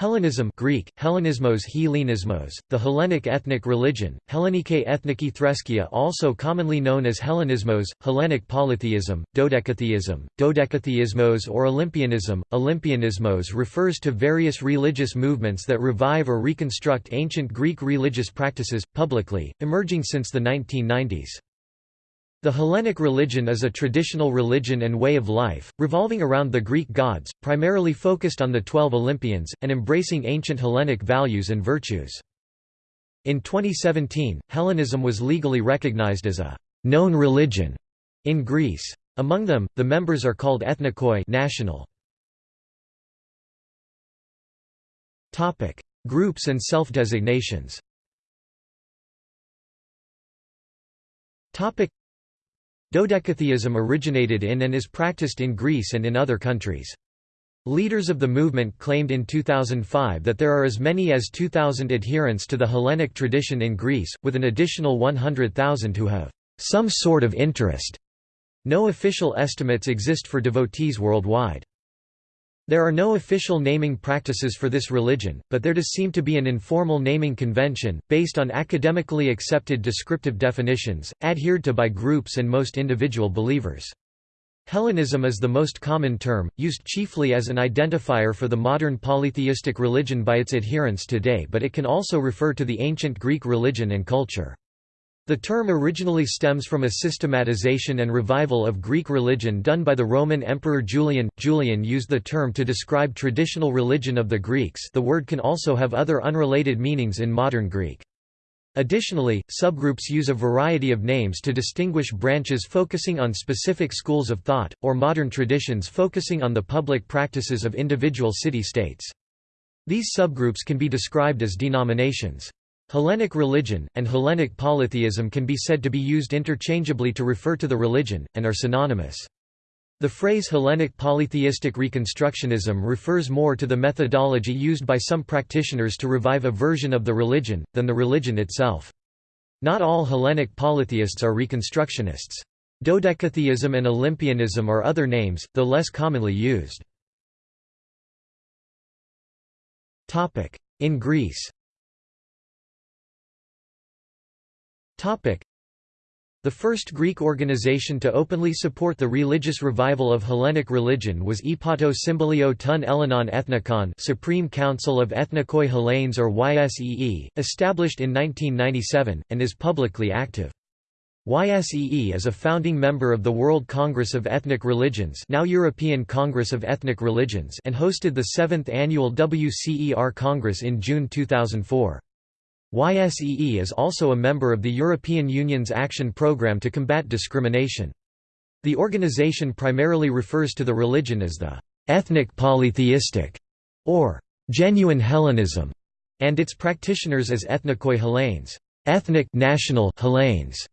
Hellenism Greek, Hellenismos Hellenismos, the Hellenic ethnic religion, Hellenike ethniki Threskia also commonly known as Hellenismos, Hellenic polytheism, dodecatheism, dodecatheismos or Olympianism. Olympianismos refers to various religious movements that revive or reconstruct ancient Greek religious practices, publicly, emerging since the 1990s. The Hellenic religion is a traditional religion and way of life, revolving around the Greek gods, primarily focused on the Twelve Olympians, and embracing ancient Hellenic values and virtues. In 2017, Hellenism was legally recognized as a known religion in Greece. Among them, the members are called ethnikoi national. Topic: Groups and self-designations Dodecatheism originated in and is practiced in Greece and in other countries. Leaders of the movement claimed in 2005 that there are as many as 2,000 adherents to the Hellenic tradition in Greece, with an additional 100,000 who have some sort of interest. No official estimates exist for devotees worldwide. There are no official naming practices for this religion, but there does seem to be an informal naming convention, based on academically accepted descriptive definitions, adhered to by groups and most individual believers. Hellenism is the most common term, used chiefly as an identifier for the modern polytheistic religion by its adherents today but it can also refer to the ancient Greek religion and culture. The term originally stems from a systematization and revival of Greek religion done by the Roman Emperor Julian. Julian used the term to describe traditional religion of the Greeks the word can also have other unrelated meanings in modern Greek. Additionally, subgroups use a variety of names to distinguish branches focusing on specific schools of thought, or modern traditions focusing on the public practices of individual city-states. These subgroups can be described as denominations. Hellenic religion, and Hellenic polytheism can be said to be used interchangeably to refer to the religion, and are synonymous. The phrase Hellenic polytheistic reconstructionism refers more to the methodology used by some practitioners to revive a version of the religion, than the religion itself. Not all Hellenic polytheists are reconstructionists. Dodecatheism and Olympianism are other names, though less commonly used. In Greece the first Greek organization to openly support the religious revival of Hellenic religion was Epato Symbolio ton Ellenon Ethnikon Supreme Council of Ethnikoi Hellenes or YSEE, established in 1997, and is publicly active. YSEE is a founding member of the World Congress of Ethnic Religions now European Congress of Ethnic Religions and hosted the 7th annual WCER Congress in June 2004. YSEE is also a member of the European Union's Action Programme to combat discrimination. The organization primarily refers to the religion as the ethnic polytheistic or genuine Hellenism, and its practitioners as ethnikoi Hellenes, ethnic national Hellenes.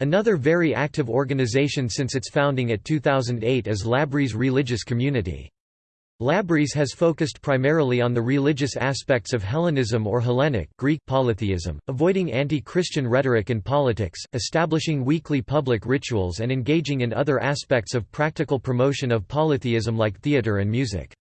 Another very active organization since its founding at 2008 is Labrys Religious Community. Labrys has focused primarily on the religious aspects of Hellenism or Hellenic Greek polytheism, avoiding anti-Christian rhetoric and politics, establishing weekly public rituals and engaging in other aspects of practical promotion of polytheism like theatre and music.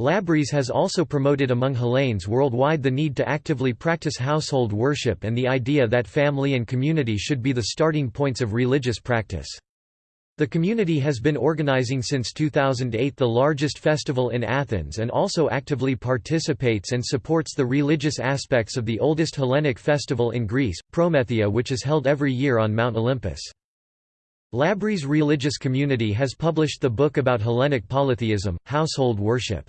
Labrys has also promoted among Hellenes worldwide the need to actively practice household worship and the idea that family and community should be the starting points of religious practice. The community has been organizing since 2008 the largest festival in Athens and also actively participates and supports the religious aspects of the oldest Hellenic festival in Greece, Promethea which is held every year on Mount Olympus. Labrys religious community has published the book about Hellenic polytheism, household worship.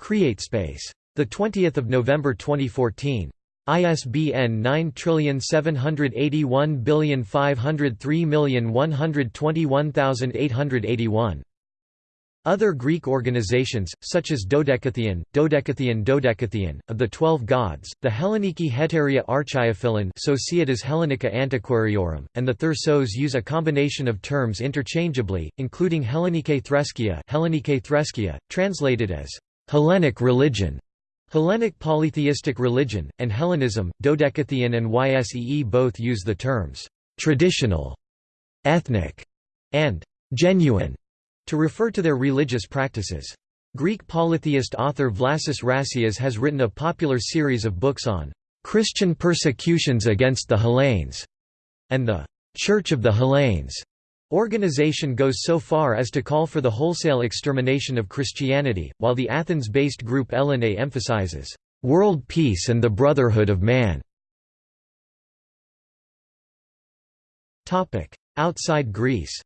CreateSpace. 20 November 2014. ISBN 9781503121881. Other Greek organizations, such as Dodecatheon, Dodecatheon Dodecatheon, of the Twelve Gods, the Helleniki Heteria Archiophyllon Societas Hellenica Antiquariorum, and the Thyrsos use a combination of terms interchangeably, including Hellenike Threskia, Hellenike Threskia translated as Hellenic religion, Hellenic polytheistic religion, and Hellenism, Dodecatheon and YSEE both use the terms «traditional», «ethnic» and «genuine» to refer to their religious practices. Greek polytheist author Vlasis Rassias has written a popular series of books on Christian persecutions against the Hellenes and the Church of the Hellenes. Organization goes so far as to call for the wholesale extermination of Christianity, while the Athens-based group Ellinais emphasizes world peace and the brotherhood of man. Outside Greece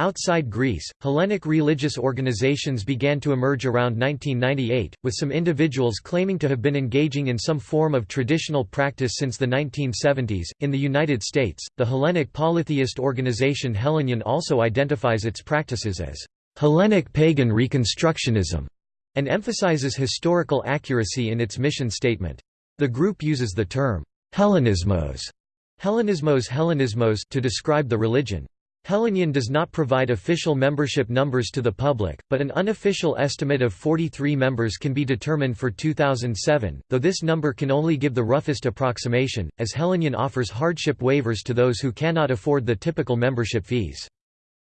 Outside Greece, Hellenic religious organizations began to emerge around 1998, with some individuals claiming to have been engaging in some form of traditional practice since the 1970s. In the United States, the Hellenic polytheist organization Hellenion also identifies its practices as Hellenic pagan reconstructionism and emphasizes historical accuracy in its mission statement. The group uses the term Hellenismos, Hellenismos Hellenismos to describe the religion. Hellenion does not provide official membership numbers to the public, but an unofficial estimate of 43 members can be determined for 2007, though this number can only give the roughest approximation, as Hellenion offers hardship waivers to those who cannot afford the typical membership fees.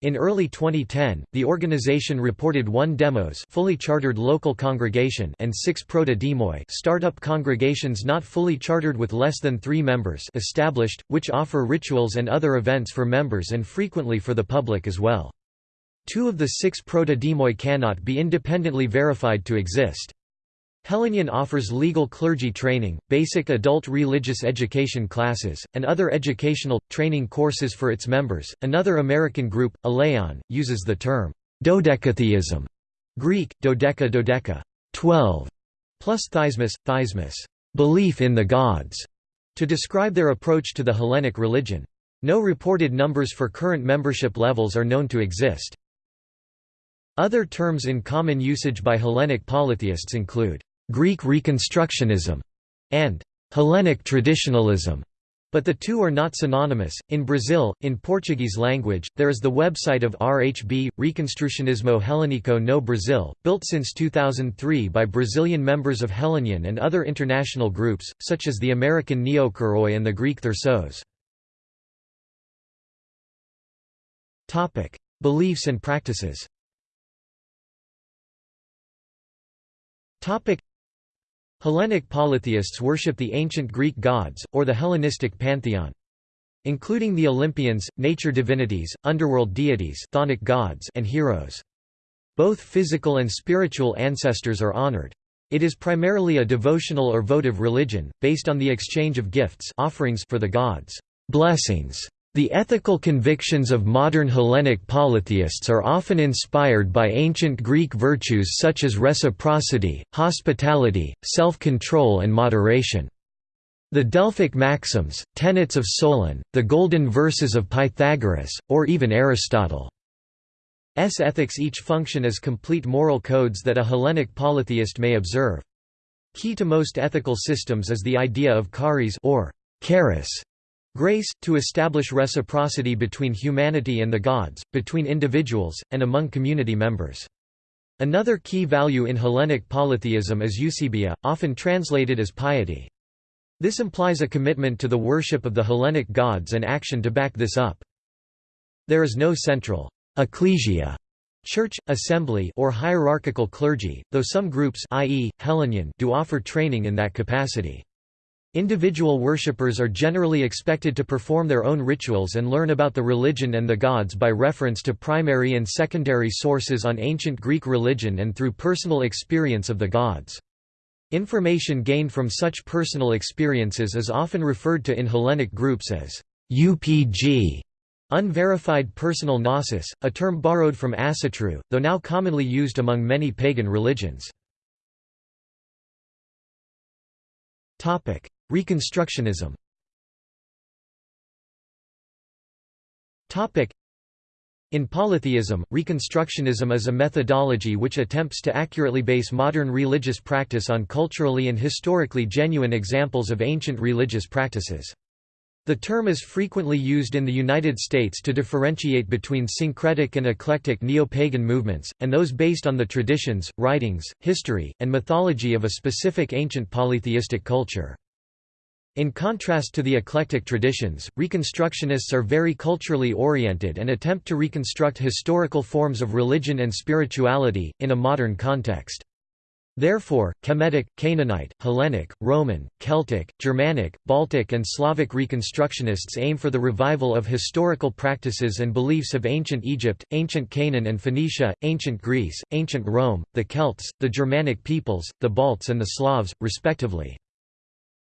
In early 2010, the organization reported one demos fully chartered local congregation and six proto-demoi startup congregations not fully chartered with less than three members established, which offer rituals and other events for members and frequently for the public as well. Two of the six proto-demoi cannot be independently verified to exist. Hellenion offers legal clergy training, basic adult religious education classes, and other educational, training courses for its members. Another American group, Elaion, uses the term dodecatheism, Greek, dodeca dodeca, 12, plus theismos, theismos, belief in the gods, to describe their approach to the Hellenic religion. No reported numbers for current membership levels are known to exist. Other terms in common usage by Hellenic polytheists include Greek Reconstructionism, and Hellenic traditionalism, but the two are not synonymous. In Brazil, in Portuguese language, there is the website of RHB, Reconstrucionismo Helênico no Brasil, built since 2003 by Brazilian members of Hellenion and other international groups, such as the American Neokoroi and the Greek Thyrsos. Beliefs and practices Hellenic polytheists worship the ancient Greek gods, or the Hellenistic pantheon. Including the Olympians, nature divinities, underworld deities chthonic gods and heroes. Both physical and spiritual ancestors are honored. It is primarily a devotional or votive religion, based on the exchange of gifts offerings for the gods' blessings the ethical convictions of modern Hellenic polytheists are often inspired by ancient Greek virtues such as reciprocity, hospitality, self-control and moderation. The Delphic maxims, tenets of Solon, the golden verses of Pythagoras, or even Aristotle's ethics each function as complete moral codes that a Hellenic polytheist may observe. Key to most ethical systems is the idea of charis or charis, Grace, to establish reciprocity between humanity and the gods, between individuals, and among community members. Another key value in Hellenic polytheism is eusebia, often translated as piety. This implies a commitment to the worship of the Hellenic gods and action to back this up. There is no central ecclesia church, assembly or hierarchical clergy, though some groups i.e., Hellenion do offer training in that capacity. Individual worshippers are generally expected to perform their own rituals and learn about the religion and the gods by reference to primary and secondary sources on ancient Greek religion and through personal experience of the gods. Information gained from such personal experiences is often referred to in Hellenic groups as UPG, unverified personal gnosis, a term borrowed from asatru, though now commonly used among many pagan religions. Reconstructionism in polytheism, Reconstructionism is a methodology which attempts to accurately base modern religious practice on culturally and historically genuine examples of ancient religious practices. The term is frequently used in the United States to differentiate between syncretic and eclectic neo-pagan movements, and those based on the traditions, writings, history, and mythology of a specific ancient polytheistic culture. In contrast to the eclectic traditions, Reconstructionists are very culturally oriented and attempt to reconstruct historical forms of religion and spirituality, in a modern context. Therefore, Kemetic, Canaanite, Hellenic, Roman, Celtic, Germanic, Baltic and Slavic Reconstructionists aim for the revival of historical practices and beliefs of ancient Egypt, ancient Canaan and Phoenicia, ancient Greece, ancient Rome, the Celts, the Germanic peoples, the Balts and the Slavs, respectively.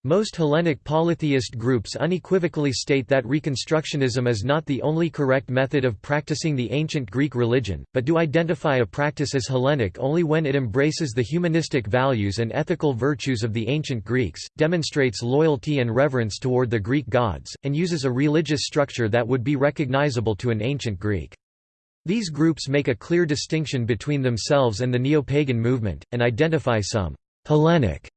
Most Hellenic polytheist groups unequivocally state that Reconstructionism is not the only correct method of practicing the ancient Greek religion, but do identify a practice as Hellenic only when it embraces the humanistic values and ethical virtues of the ancient Greeks, demonstrates loyalty and reverence toward the Greek gods, and uses a religious structure that would be recognizable to an ancient Greek. These groups make a clear distinction between themselves and the neo-pagan movement, and identify some «Hellenic»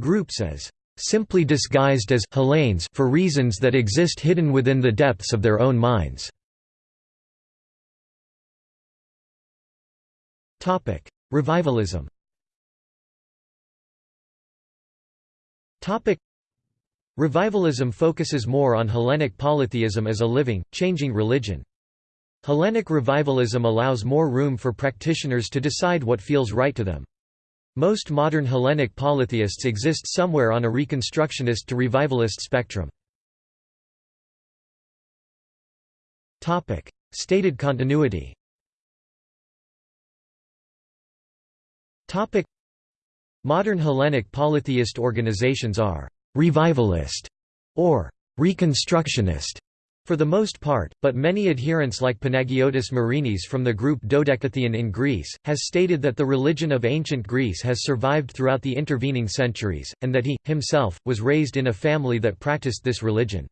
groups as simply disguised as Hellenes for reasons that exist hidden within the depths of their own minds. Revivalism. Revivalism focuses more on Hellenic polytheism as a living, changing religion. Hellenic revivalism allows more room for practitioners to decide what feels right to them. Most modern Hellenic polytheists exist somewhere on a Reconstructionist to Revivalist spectrum. Stated continuity Modern Hellenic polytheist organizations are «revivalist» or «reconstructionist» For the most part, but many adherents like Panagiotis Marinis from the group Dodecatheon in Greece, has stated that the religion of ancient Greece has survived throughout the intervening centuries, and that he, himself, was raised in a family that practiced this religion.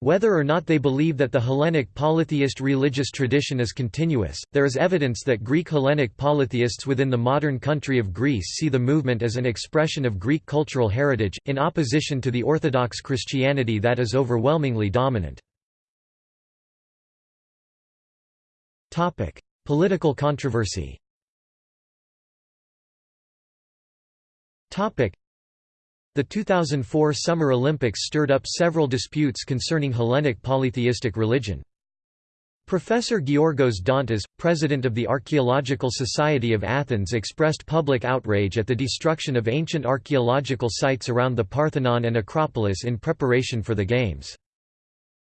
Whether or not they believe that the Hellenic polytheist religious tradition is continuous, there is evidence that Greek Hellenic polytheists within the modern country of Greece see the movement as an expression of Greek cultural heritage, in opposition to the Orthodox Christianity that is overwhelmingly dominant. Topic: Political controversy. Topic: The 2004 Summer Olympics stirred up several disputes concerning Hellenic polytheistic religion. Professor Georgos Dontas, president of the Archaeological Society of Athens expressed public outrage at the destruction of ancient archaeological sites around the Parthenon and Acropolis in preparation for the Games.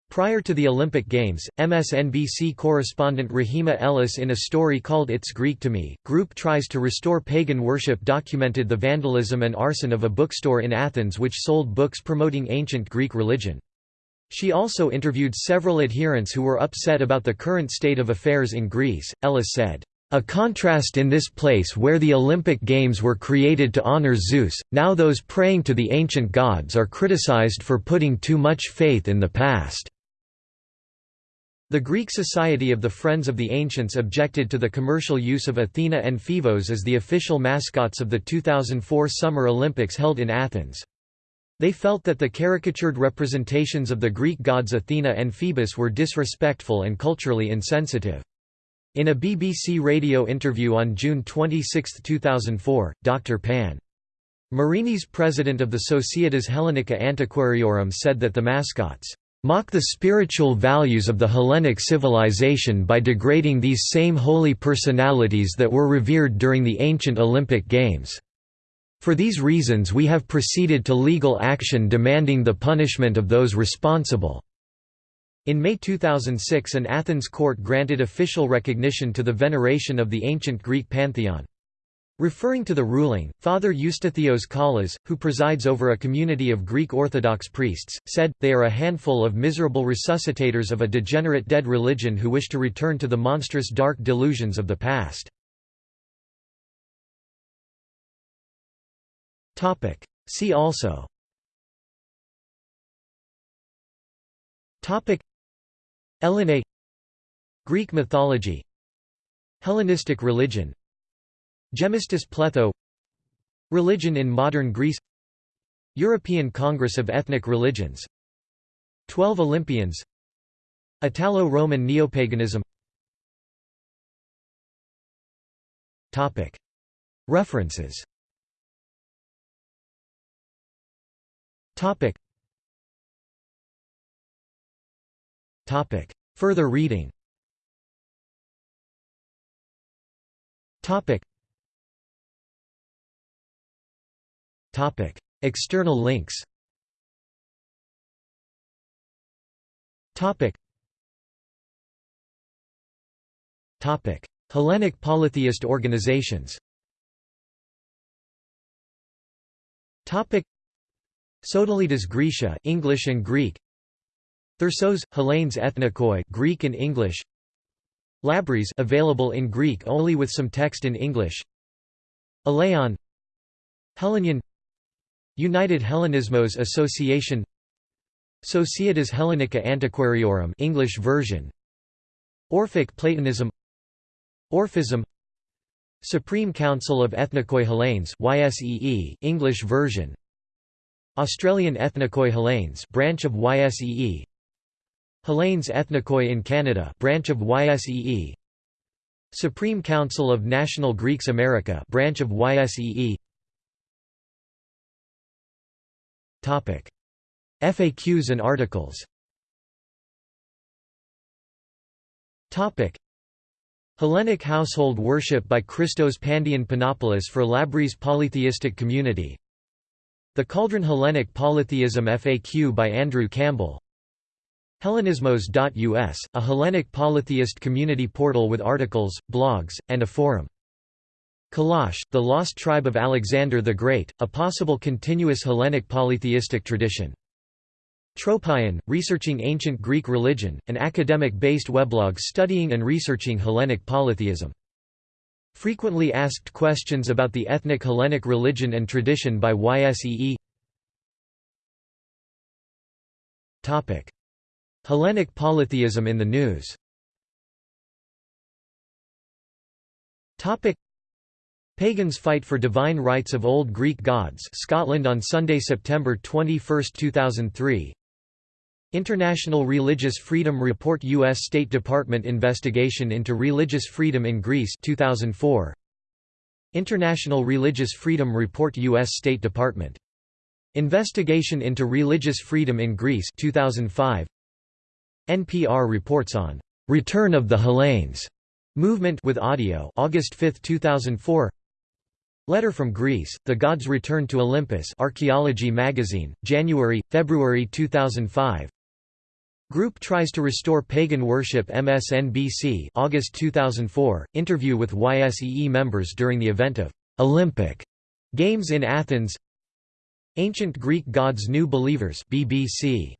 Prior to the Olympic Games, MSNBC correspondent Rehema Ellis in a story called It's Greek to Me, Group Tries to Restore Pagan Worship documented the vandalism and arson of a bookstore in Athens which sold books promoting ancient Greek religion. She also interviewed several adherents who were upset about the current state of affairs in Greece. Ellis said, a contrast in this place where the Olympic Games were created to honor Zeus, now those praying to the ancient gods are criticized for putting too much faith in the past. The Greek Society of the Friends of the Ancients objected to the commercial use of Athena and Phevos as the official mascots of the 2004 Summer Olympics held in Athens. They felt that the caricatured representations of the Greek gods Athena and Phoebus were disrespectful and culturally insensitive. In a BBC radio interview on June 26, 2004, Dr. Pan. Marinis president of the Societas Hellenica Antiquariorum said that the mascots mock the spiritual values of the Hellenic civilization by degrading these same holy personalities that were revered during the ancient Olympic Games. For these reasons we have proceeded to legal action demanding the punishment of those responsible." In May 2006 an Athens court granted official recognition to the veneration of the ancient Greek pantheon. Referring to the ruling, Father Eustathios Kallas, who presides over a community of Greek Orthodox priests, said, they are a handful of miserable resuscitators of a degenerate dead religion who wish to return to the monstrous dark delusions of the past. See also. Elene Greek mythology. Hellenistic religion Gemistus pletho Religion in modern Greece European Congress of Ethnic Religions 12 Olympians Italo-Roman neopaganism. References. Further reading. External links. Topic. Topic. Hellenic polytheist organizations. Topic. Sodalitas Graecia English and Greek. Thyrsos, Hellenes Ethnikoi Greek and English. Labrys available in Greek only with some text in English. Elaion. Hellenion United Hellenismos Association Societas Hellenica Antiquariorum English version. Orphic Platonism Orphism Supreme Council of Ethnikoi Hellenes YSEE English version. Australian Ethnikoi Hellenes branch of YSEE Hellenes Ethnikoi in Canada branch of YSEE Supreme Council of National Greeks America branch of YSEE FAQs and articles. Hellenic household worship by Christos Pandion Panopoulos for Labrys polytheistic community. The Cauldron Hellenic Polytheism FAQ by Andrew Campbell. Hellenismos.us, a Hellenic polytheist community portal with articles, blogs, and a forum. Kalash, the lost tribe of Alexander the Great, a possible continuous Hellenic polytheistic tradition. Tropaion, researching ancient Greek religion, an academic-based weblog studying and researching Hellenic polytheism. Frequently asked questions about the ethnic Hellenic religion and tradition by YSEE Hellenic polytheism in the news Pagans fight for divine rights of Old Greek gods Scotland on Sunday, September 21, 2003 International Religious Freedom Report U.S. State Department investigation into religious freedom in Greece 2004 International Religious Freedom Report U.S. State Department Investigation into Religious Freedom in Greece 2005 NPR reports on "'Return of the Hellenes' movement with audio August 5, 2004 Letter from Greece, The Gods Return to Olympus Archaeology Magazine, January, February 2005 Group tries to restore pagan worship MSNBC August 2004, interview with YSEE members during the event of "'Olympic' Games in Athens. Ancient Greek Gods New Believers BBC